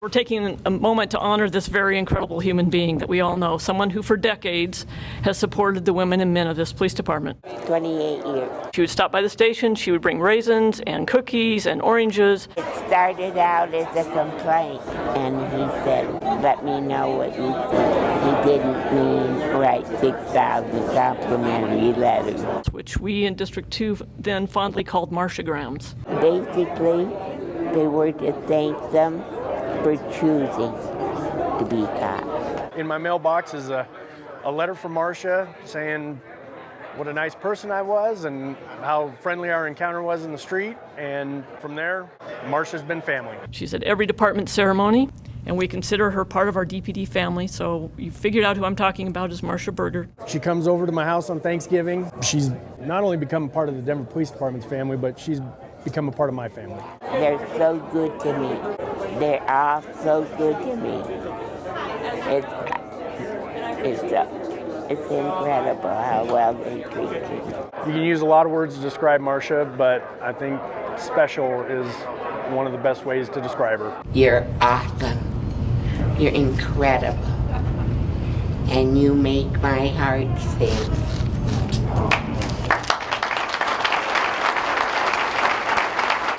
We're taking a moment to honor this very incredible human being that we all know, someone who for decades has supported the women and men of this police department. 28 years. She would stop by the station, she would bring raisins and cookies and oranges. It started out as a complaint, and he said, let me know what you think. He didn't mean write 6,000 complimentary letters. which we in District 2 then fondly called Marciagrams. Basically, they were to thank them for choosing to be cops. In my mailbox is a, a letter from Marcia saying what a nice person I was and how friendly our encounter was in the street. And from there, Marcia's been family. She's at every department ceremony, and we consider her part of our DPD family, so you figured out who I'm talking about is Marcia Berger. She comes over to my house on Thanksgiving. She's not only become a part of the Denver Police Department's family, but she's become a part of my family. They're so good to me. They're all so good to me. It's, it's, uh, it's incredible how well they treat me. You can use a lot of words to describe Marcia, but I think special is one of the best ways to describe her. You're awesome. You're incredible. And you make my heart sing.